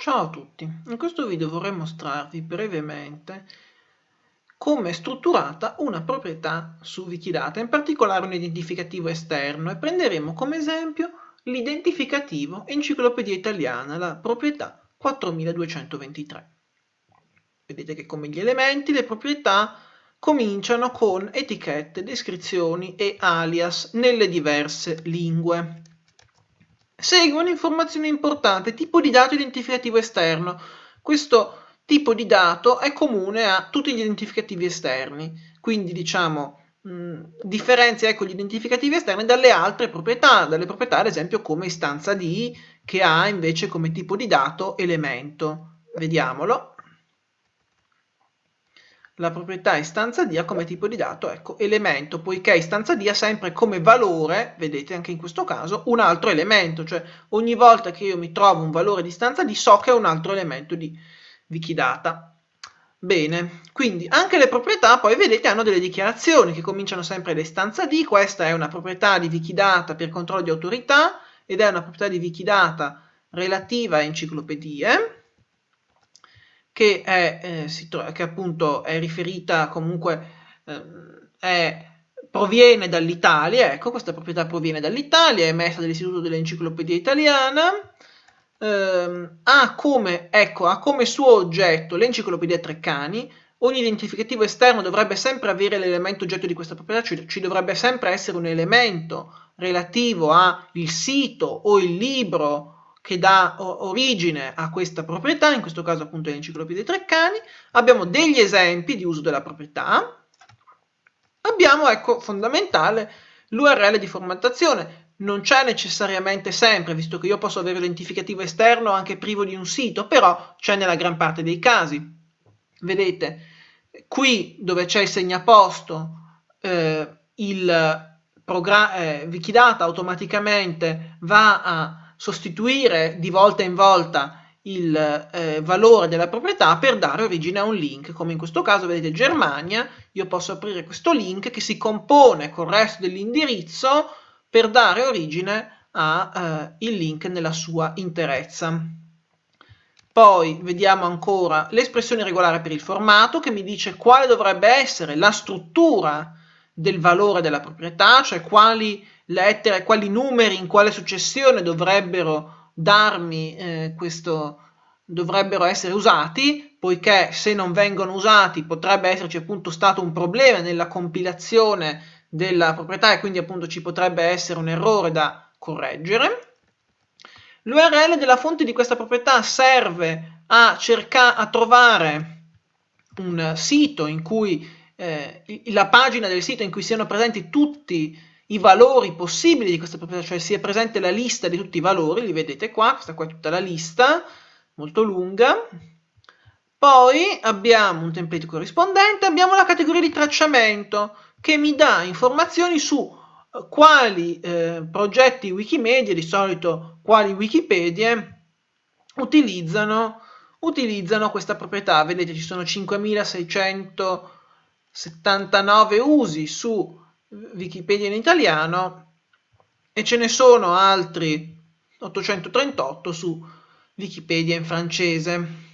Ciao a tutti, in questo video vorrei mostrarvi brevemente come è strutturata una proprietà su Wikidata, in particolare un identificativo esterno e prenderemo come esempio l'identificativo Enciclopedia Italiana, la proprietà 4223. Vedete che come gli elementi le proprietà cominciano con etichette, descrizioni e alias nelle diverse lingue. Segue un'informazione importante, tipo di dato identificativo esterno. Questo tipo di dato è comune a tutti gli identificativi esterni, quindi diciamo mh, differenzia ecco, gli identificativi esterni dalle altre proprietà, dalle proprietà ad esempio come istanza di che ha invece come tipo di dato elemento. Vediamolo la proprietà istanza di ha come tipo di dato, ecco, elemento, poiché istanza di ha sempre come valore, vedete anche in questo caso, un altro elemento, cioè ogni volta che io mi trovo un valore di istanza di so che è un altro elemento di Wikidata. Bene, quindi anche le proprietà poi vedete hanno delle dichiarazioni che cominciano sempre da istanza di, questa è una proprietà di Wikidata per controllo di autorità ed è una proprietà di Wikidata relativa a enciclopedie, che, è, eh, che appunto è riferita comunque, eh, è, proviene dall'Italia, ecco questa proprietà proviene dall'Italia, è emessa dall'Istituto dell'Enciclopedia Italiana, eh, ha, come, ecco, ha come suo oggetto l'Enciclopedia Treccani, ogni identificativo esterno dovrebbe sempre avere l'elemento oggetto di questa proprietà, cioè ci dovrebbe sempre essere un elemento relativo al sito o il libro che dà origine a questa proprietà, in questo caso appunto l'enciclopedia Treccani, abbiamo degli esempi di uso della proprietà, abbiamo, ecco, fondamentale, l'URL di formattazione. Non c'è necessariamente sempre, visto che io posso avere l'identificativo esterno anche privo di un sito, però c'è nella gran parte dei casi. Vedete, qui dove c'è il segnaposto, eh, il eh, Wikidata automaticamente va a sostituire di volta in volta il eh, valore della proprietà per dare origine a un link, come in questo caso vedete Germania, io posso aprire questo link che si compone col resto dell'indirizzo per dare origine al eh, link nella sua interezza. Poi vediamo ancora l'espressione regolare per il formato che mi dice quale dovrebbe essere la struttura del valore della proprietà, cioè quali lettere, quali numeri in quale successione dovrebbero darmi eh, questo, dovrebbero essere usati, poiché se non vengono usati potrebbe esserci appunto stato un problema nella compilazione della proprietà e quindi appunto ci potrebbe essere un errore da correggere. L'URL della fonte di questa proprietà serve a cercare a trovare un sito in cui eh, la pagina del sito in cui siano presenti tutti i valori possibili di questa proprietà, cioè sia presente la lista di tutti i valori, li vedete qua, questa qua è tutta la lista, molto lunga. Poi abbiamo un template corrispondente, abbiamo la categoria di tracciamento che mi dà informazioni su eh, quali eh, progetti Wikimedia, di solito quali Wikipedia, utilizzano, utilizzano questa proprietà. Vedete ci sono 5679 usi su Wikipedia in italiano e ce ne sono altri 838 su Wikipedia in francese.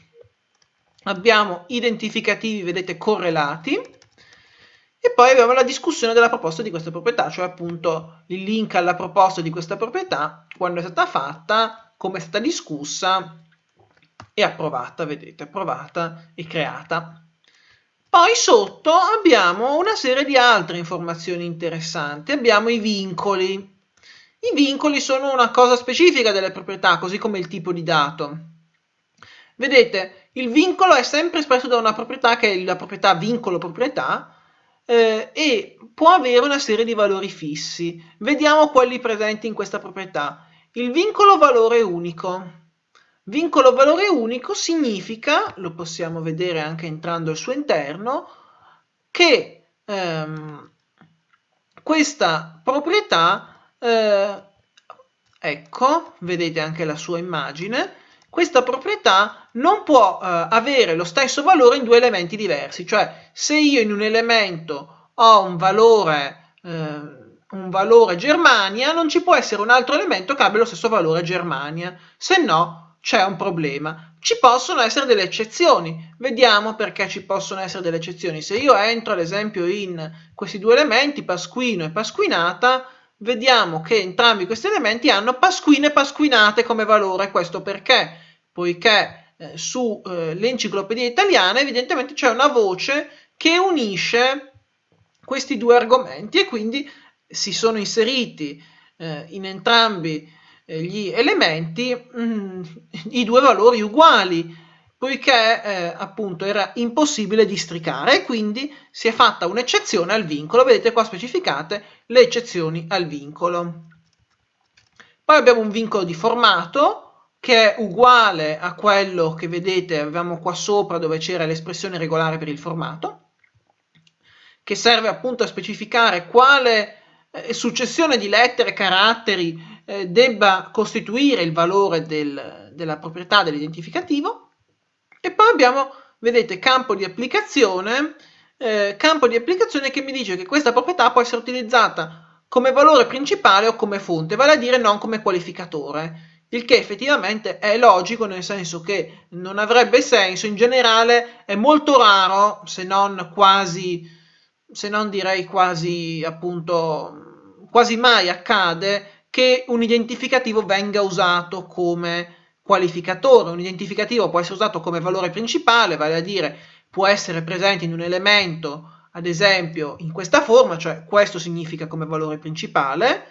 Abbiamo identificativi, vedete, correlati e poi abbiamo la discussione della proposta di questa proprietà, cioè appunto il link alla proposta di questa proprietà, quando è stata fatta, come è stata discussa e approvata, vedete, approvata e creata. Poi sotto abbiamo una serie di altre informazioni interessanti. Abbiamo i vincoli. I vincoli sono una cosa specifica delle proprietà, così come il tipo di dato. Vedete, il vincolo è sempre espresso da una proprietà che è la proprietà vincolo proprietà eh, e può avere una serie di valori fissi. Vediamo quelli presenti in questa proprietà. Il vincolo valore unico. Vincolo valore unico significa, lo possiamo vedere anche entrando al suo interno, che ehm, questa proprietà, eh, ecco, vedete anche la sua immagine, questa proprietà non può eh, avere lo stesso valore in due elementi diversi, cioè se io in un elemento ho un valore, eh, un valore Germania, non ci può essere un altro elemento che abbia lo stesso valore Germania, se no c'è un problema. Ci possono essere delle eccezioni. Vediamo perché ci possono essere delle eccezioni. Se io entro ad esempio in questi due elementi, pasquino e pasquinata, vediamo che entrambi questi elementi hanno pasquine e pasquinate come valore. Questo perché? Poiché eh, sull'enciclopedia eh, italiana evidentemente c'è una voce che unisce questi due argomenti e quindi si sono inseriti eh, in entrambi gli elementi mh, mm, i due valori uguali poiché eh, appunto era impossibile districare e quindi si è fatta un'eccezione al vincolo. Vedete qua specificate le eccezioni al vincolo. Poi abbiamo un vincolo di formato che è uguale a quello che vedete, avevamo qua sopra dove c'era l'espressione regolare per il formato, che serve appunto a specificare quale eh, successione di lettere, caratteri eh, debba costituire il valore del, della proprietà dell'identificativo. E poi abbiamo, vedete, campo di applicazione, eh, campo di applicazione che mi dice che questa proprietà può essere utilizzata come valore principale o come fonte, vale a dire non come qualificatore il che effettivamente è logico nel senso che non avrebbe senso, in generale è molto raro, se non quasi, se non direi quasi appunto, quasi mai accade che un identificativo venga usato come qualificatore. Un identificativo può essere usato come valore principale, vale a dire può essere presente in un elemento, ad esempio in questa forma, cioè questo significa come valore principale,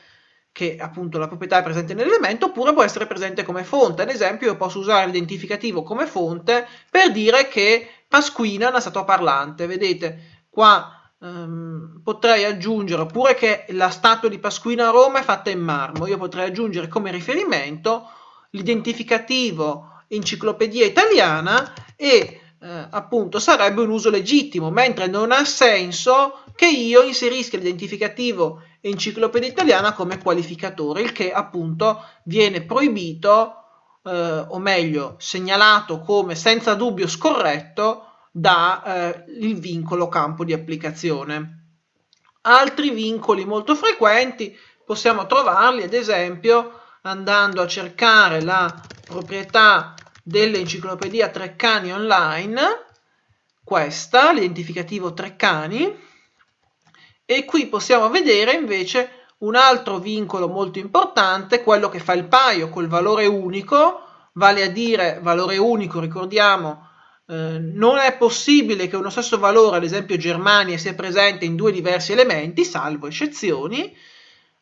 che appunto la proprietà è presente nell'elemento, oppure può essere presente come fonte. Ad esempio io posso usare l'identificativo come fonte per dire che Pasquina è una statua parlante. Vedete, qua Um, potrei aggiungere, oppure che la statua di Pasquina a Roma è fatta in marmo, io potrei aggiungere come riferimento l'identificativo enciclopedia italiana e eh, appunto sarebbe un uso legittimo, mentre non ha senso che io inserisca l'identificativo enciclopedia italiana come qualificatore, il che appunto viene proibito, eh, o meglio segnalato come senza dubbio scorretto dal eh, vincolo campo di applicazione. Altri vincoli molto frequenti possiamo trovarli ad esempio andando a cercare la proprietà dell'enciclopedia Treccani online, questa, l'identificativo Treccani, e qui possiamo vedere invece un altro vincolo molto importante, quello che fa il paio col valore unico, vale a dire valore unico, ricordiamo, eh, non è possibile che uno stesso valore, ad esempio Germania, sia presente in due diversi elementi, salvo eccezioni.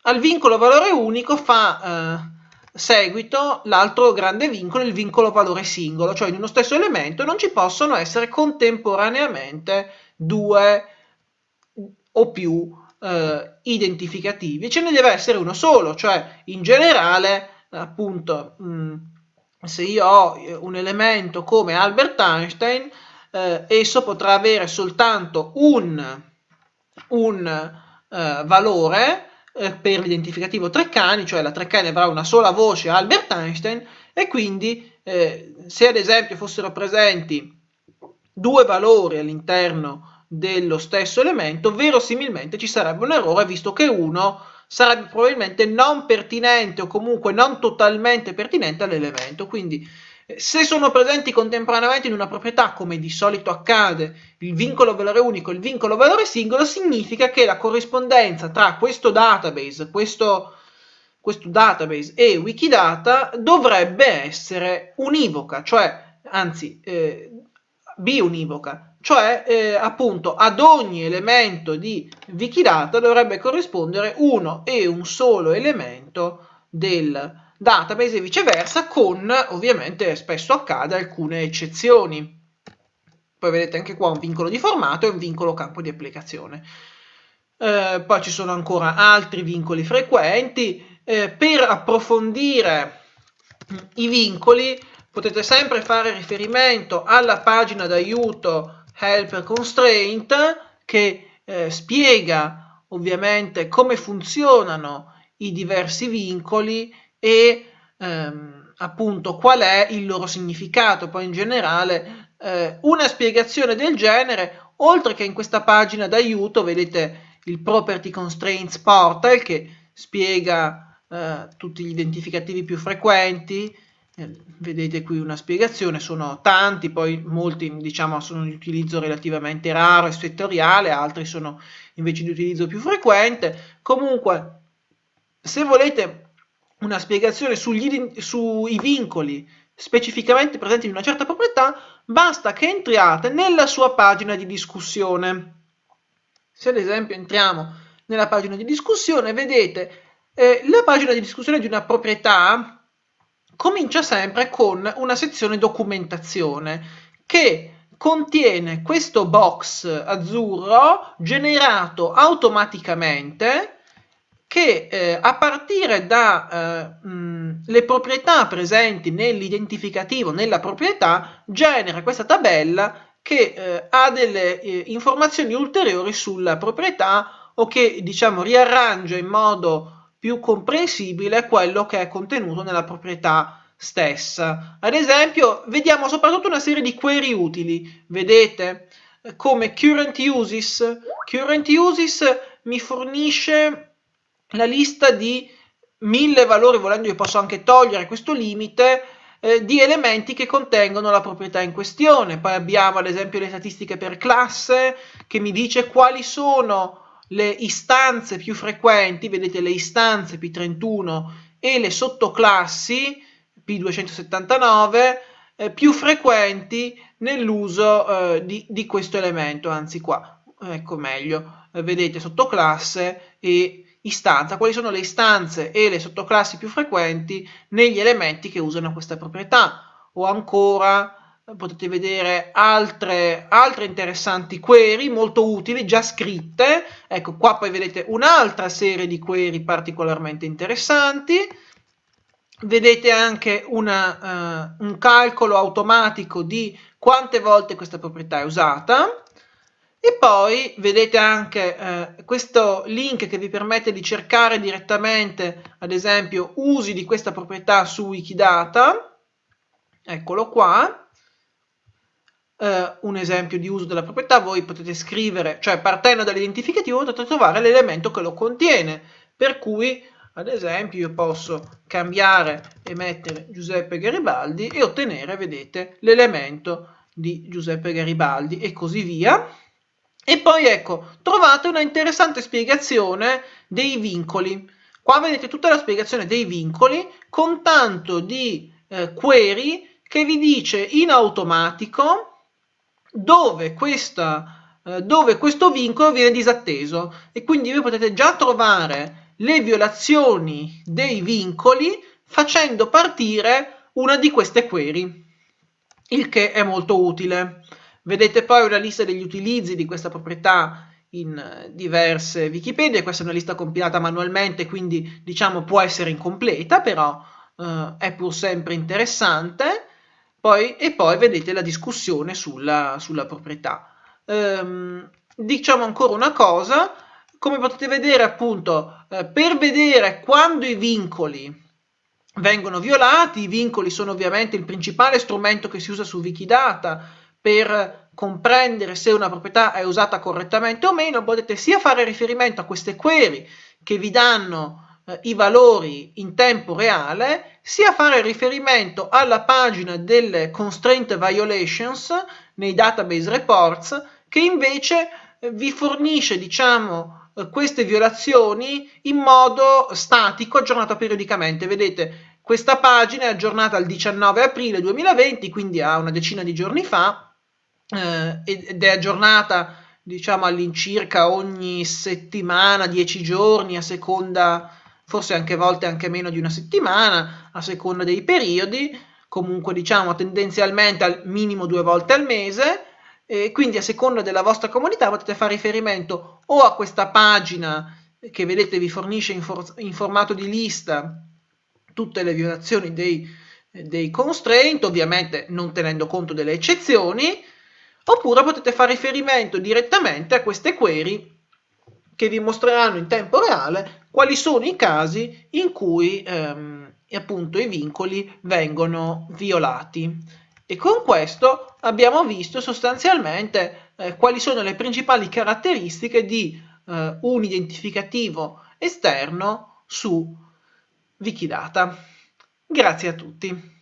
Al vincolo valore unico fa eh, seguito l'altro grande vincolo, il vincolo valore singolo, cioè in uno stesso elemento non ci possono essere contemporaneamente due o più eh, identificativi, ce ne deve essere uno solo, cioè in generale appunto mh, se io ho eh, un elemento come Albert Einstein, eh, esso potrà avere soltanto un, un eh, valore eh, per l'identificativo Treccani, cioè la Treccani avrà una sola voce Albert Einstein e quindi eh, se ad esempio fossero presenti due valori all'interno dello stesso elemento, verosimilmente ci sarebbe un errore visto che uno sarebbe probabilmente non pertinente o comunque non totalmente pertinente all'elemento. Quindi eh, se sono presenti contemporaneamente in una proprietà, come di solito accade, il vincolo valore unico e il vincolo valore singolo, significa che la corrispondenza tra questo database, questo, questo database e Wikidata dovrebbe essere univoca, cioè, anzi, eh, biunivoca, cioè eh, appunto ad ogni elemento di Wikidata dovrebbe corrispondere uno e un solo elemento del database e viceversa con ovviamente spesso accade alcune eccezioni. Poi vedete anche qua un vincolo di formato e un vincolo campo di applicazione. Eh, poi ci sono ancora altri vincoli frequenti. Eh, per approfondire i vincoli potete sempre fare riferimento alla pagina d'aiuto helper constraint che eh, spiega ovviamente come funzionano i diversi vincoli e ehm, appunto qual è il loro significato. Poi in generale eh, una spiegazione del genere, oltre che in questa pagina d'aiuto, vedete il Property Constraints Portal che spiega eh, tutti gli identificativi più frequenti, vedete qui una spiegazione, sono tanti, poi molti diciamo sono di utilizzo relativamente raro e settoriale, altri sono invece di utilizzo più frequente. Comunque, se volete una spiegazione sugli, sui vincoli specificamente presenti in una certa proprietà, basta che entriate nella sua pagina di discussione. Se ad esempio entriamo nella pagina di discussione, vedete eh, la pagina di discussione di una proprietà comincia sempre con una sezione documentazione che contiene questo box azzurro generato automaticamente che eh, a partire dalle eh, proprietà presenti nell'identificativo, nella proprietà, genera questa tabella che eh, ha delle eh, informazioni ulteriori sulla proprietà o che diciamo riarrangia in modo più comprensibile quello che è contenuto nella proprietà stessa. Ad esempio, vediamo soprattutto una serie di query utili, vedete? Come current uses. Current uses mi fornisce la lista di mille valori, volendo io posso anche togliere questo limite, eh, di elementi che contengono la proprietà in questione. Poi abbiamo ad esempio le statistiche per classe, che mi dice quali sono le istanze più frequenti, vedete le istanze P31 e le sottoclassi P279 eh, più frequenti nell'uso eh, di, di, questo elemento, anzi qua, ecco meglio, eh, vedete sottoclasse e istanza, quali sono le istanze e le sottoclassi più frequenti negli elementi che usano questa proprietà, o ancora potete vedere altre, altre interessanti query molto utili, già scritte. Ecco, qua poi vedete un'altra serie di query particolarmente interessanti. Vedete anche una, uh, un calcolo automatico di quante volte questa proprietà è usata. E poi vedete anche eh, questo link che vi permette di cercare direttamente, ad esempio, usi di questa proprietà su Wikidata. Eccolo qua eh, un esempio di uso della proprietà, voi potete scrivere, cioè partendo dall'identificativo potete trovare l'elemento che lo contiene, per cui ad esempio io posso cambiare e mettere Giuseppe Garibaldi e ottenere, vedete, l'elemento di Giuseppe Garibaldi e così via. E poi ecco, trovate una interessante spiegazione dei vincoli. Qua vedete tutta la spiegazione dei vincoli con tanto di eh, query che vi dice in automatico dove, questa, eh, dove questo vincolo viene disatteso e quindi voi potete già trovare le violazioni dei vincoli facendo partire una di queste query, il che è molto utile. Vedete poi una lista degli utilizzi di questa proprietà in diverse Wikipedia, questa è una lista compilata manualmente, quindi diciamo può essere incompleta, però eh, è pur sempre interessante. Poi, e poi vedete la discussione sulla, sulla proprietà. Ehm, diciamo ancora una cosa, come potete vedere appunto, eh, per vedere quando i vincoli vengono violati, i vincoli sono ovviamente il principale strumento che si usa su Wikidata per comprendere se una proprietà è usata correttamente o meno, potete sia fare riferimento a queste query che vi danno eh, i valori in tempo reale, sia fare riferimento alla pagina delle constraint violations nei database reports, che invece eh, vi fornisce, diciamo, eh, queste violazioni in modo statico, aggiornato periodicamente. Vedete, questa pagina è aggiornata al 19 aprile 2020, quindi a una decina di giorni fa, eh, ed è aggiornata diciamo all'incirca ogni settimana, 10 giorni, a seconda forse anche volte anche meno di una settimana, a seconda dei periodi, comunque diciamo tendenzialmente al minimo due volte al mese, e quindi a seconda della vostra comunità potete fare riferimento o a questa pagina che vedete vi fornisce in, for in formato di lista tutte le violazioni dei, dei constraint, ovviamente non tenendo conto delle eccezioni, oppure potete fare riferimento direttamente a queste query che vi mostreranno in tempo reale quali sono i casi in cui ehm, appunto i vincoli vengono violati. E con questo abbiamo visto sostanzialmente eh, quali sono le principali caratteristiche di eh, un identificativo esterno su Wikidata. Grazie a tutti.